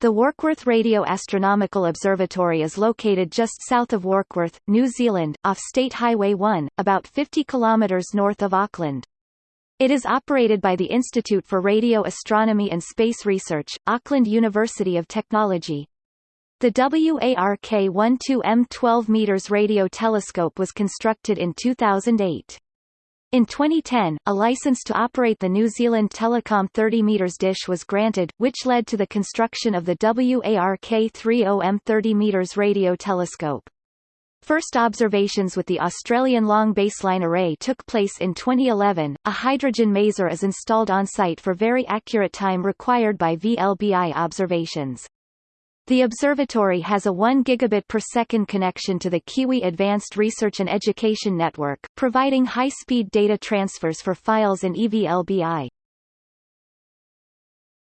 The Warkworth Radio Astronomical Observatory is located just south of Warkworth, New Zealand, off State Highway 1, about 50 kilometres north of Auckland. It is operated by the Institute for Radio Astronomy and Space Research, Auckland University of Technology. The WARK-12M 12 meters radio telescope was constructed in 2008. In 2010, a license to operate the New Zealand Telecom 30 meters dish was granted, which led to the construction of the WARK-30M 30 meters radio telescope. First observations with the Australian Long Baseline Array took place in 2011. A hydrogen maser is installed on site for very accurate time required by VLBI observations. The observatory has a 1 gigabit per second connection to the Kiwi Advanced Research and Education Network, providing high-speed data transfers for files in EVLBI.